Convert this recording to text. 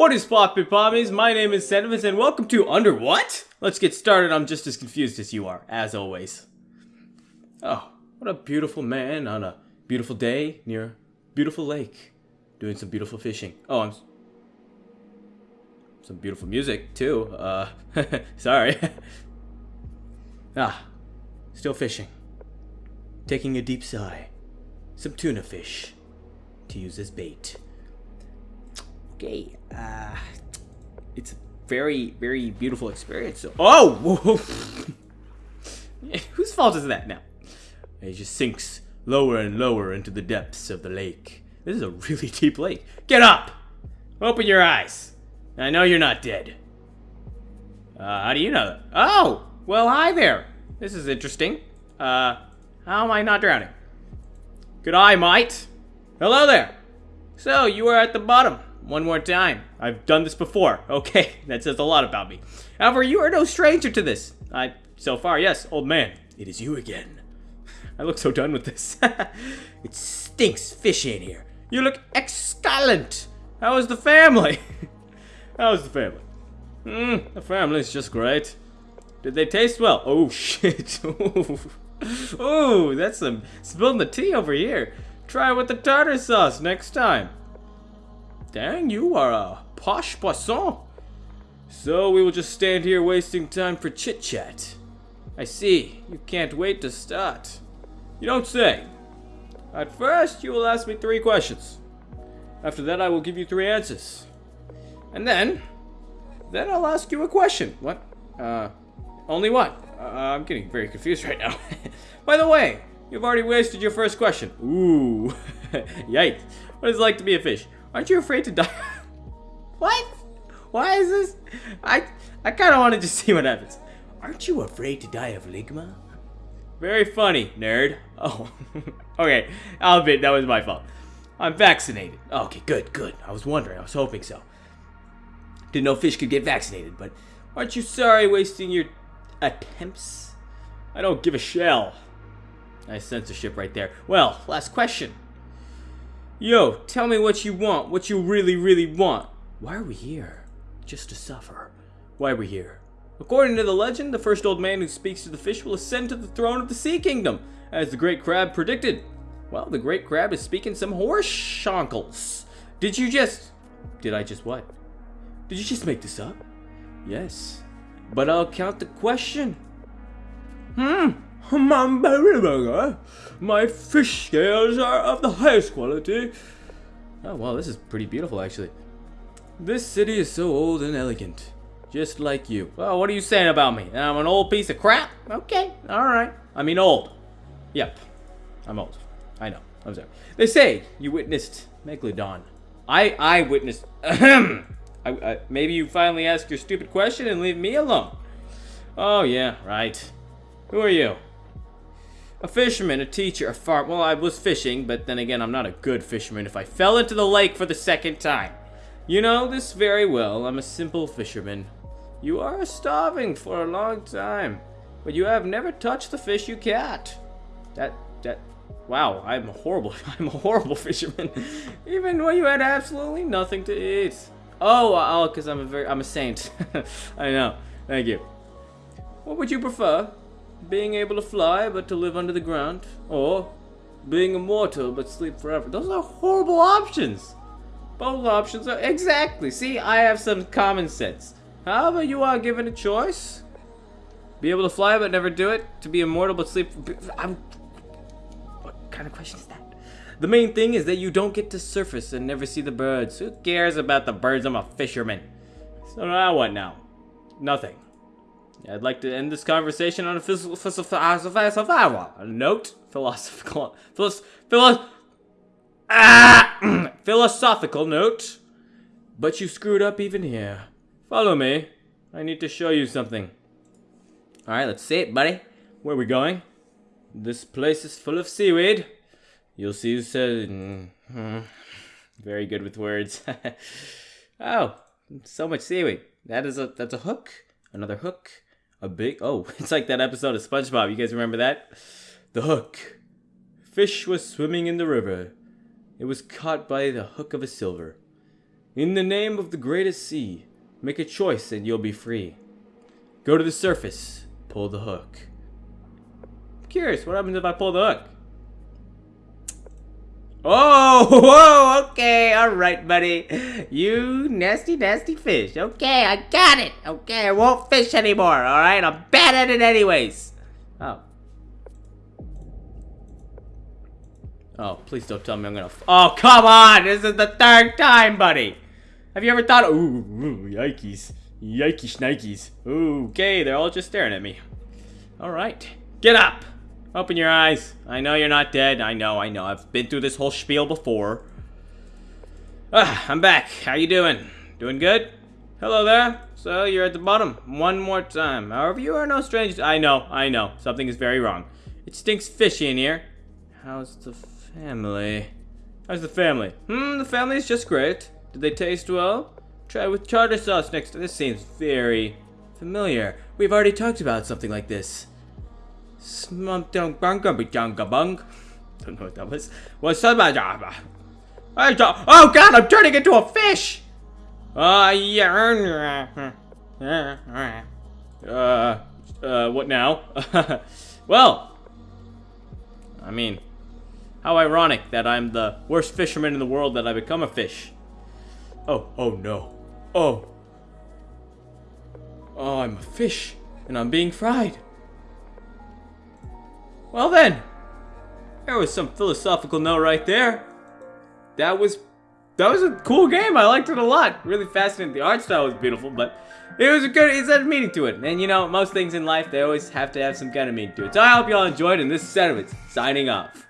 What is poppin' pommies? My name is Sentiments and welcome to Under What? Let's get started. I'm just as confused as you are, as always. Oh, what a beautiful man on a beautiful day near a beautiful lake. Doing some beautiful fishing. Oh, I'm... Some beautiful music, too. Uh, sorry. ah, still fishing. Taking a deep sigh. Some tuna fish to use as bait. Okay, uh, it's a very, very beautiful experience. Oh, whose fault is that now? It just sinks lower and lower into the depths of the lake. This is a really deep lake. Get up! Open your eyes. I know you're not dead. Uh, how do you know that? Oh, well, hi there. This is interesting. Uh, how am I not drowning? Good eye, mate. Hello there. So, you are at the bottom. One more time. I've done this before. Okay, that says a lot about me. However, you are no stranger to this. I, so far, yes, old man. It is you again. I look so done with this. it stinks fish in here. You look excellent. How is the family? How is the family? Hmm, the family's just great. Did they taste well? Oh, shit. Ooh, that's some spilling the tea over here. Try it with the tartar sauce next time. Dang, you are a posh poisson. So we will just stand here wasting time for chit-chat. I see, you can't wait to start. You don't say. At first, you will ask me three questions. After that, I will give you three answers. And then, then I'll ask you a question. What? Uh, only one. Uh, I'm getting very confused right now. By the way, you've already wasted your first question. Ooh, yikes. What is it like to be a fish? Aren't you afraid to die? what? Why is this? I I kind of want to just see what happens. Aren't you afraid to die of ligma? Very funny, nerd. Oh, okay. I'll admit that was my fault. I'm vaccinated. Okay, good, good. I was wondering. I was hoping so. Didn't know fish could get vaccinated, but aren't you sorry wasting your attempts? I don't give a shell. Nice censorship right there. Well, last question. Yo, tell me what you want, what you really, really want. Why are we here? Just to suffer. Why are we here? According to the legend, the first old man who speaks to the fish will ascend to the throne of the sea kingdom, as the great crab predicted. Well, the great crab is speaking some horse shonkles. Did you just... Did I just what? Did you just make this up? Yes. But I'll count the question. Hmm. Eh? My fish scales are of the highest quality. Oh, wow, this is pretty beautiful, actually. This city is so old and elegant. Just like you. Well, what are you saying about me? I'm an old piece of crap? Okay, alright. I mean old. Yep. I'm old. I know. I'm sorry. They say you witnessed Megalodon. I I witnessed... I, I, maybe you finally ask your stupid question and leave me alone. Oh, yeah, right. Who are you? A fisherman, a teacher, a farm. Well, I was fishing, but then again, I'm not a good fisherman if I fell into the lake for the second time. You know this very well. I'm a simple fisherman. You are starving for a long time, but you have never touched the fish you caught. That, that, wow, I'm a horrible, I'm a horrible fisherman. Even when you had absolutely nothing to eat. Oh, uh, oh, because I'm a very, I'm a saint. I know. Thank you. What would you prefer? Being able to fly but to live under the ground, or being immortal but sleep forever. Those are horrible options. Both options are exactly. See, I have some common sense. However, you are given a choice. Be able to fly but never do it. To be immortal but sleep. I'm. What kind of question is that? The main thing is that you don't get to surface and never see the birds. Who cares about the birds? I'm a fisherman. So now what now? Nothing. I'd like to end this conversation on a philosophical note. Philosophical, philo, ah, philosophical note. But you screwed up even here. Follow me. I need to show you something. All right, let's see it, buddy. Where are we going? This place is full of seaweed. You'll see who said. Mm -hmm. Very good with words. oh, so much seaweed. That is a that's a hook. Another hook a big oh it's like that episode of spongebob you guys remember that the hook fish was swimming in the river it was caught by the hook of a silver In the name of the greatest sea, make a choice and you'll be free. Go to the surface, pull the hook. I'm curious, what happens if I pull the hook? Oh, whoa, okay, alright, buddy. You nasty, nasty fish. Okay, I got it. Okay, I won't fish anymore, alright? I'm bad at it anyways. Oh. Oh, please don't tell me I'm gonna. oh, come on! This is the third time, buddy! Have you ever thought, ooh, ooh yikes. Yikey shnikes. Ooh, okay, they're all just staring at me. Alright. Get up! Open your eyes. I know you're not dead. I know, I know. I've been through this whole spiel before. Ah, I'm back. How you doing? Doing good? Hello there. So, you're at the bottom. One more time. However, you are no stranger. I know, I know. Something is very wrong. It stinks fishy in here. How's the family? How's the family? Hmm, the family is just great. Did they taste well? Try with tartar sauce next. This seems very familiar. We've already talked about something like this. Don't know what that was. What's up? Oh god, I'm turning into a fish! Uh, yeah. Uh, uh, what now? well, I mean, how ironic that I'm the worst fisherman in the world that I become a fish. Oh, oh no. Oh. Oh, I'm a fish, and I'm being fried. Well then, there was some philosophical note right there. That was that was a cool game. I liked it a lot. Really fascinating. The art style was beautiful, but it was a good. It had meaning to it. And you know, most things in life they always have to have some kind of meaning to it. So I hope y'all enjoyed. And this is Sentiments signing off.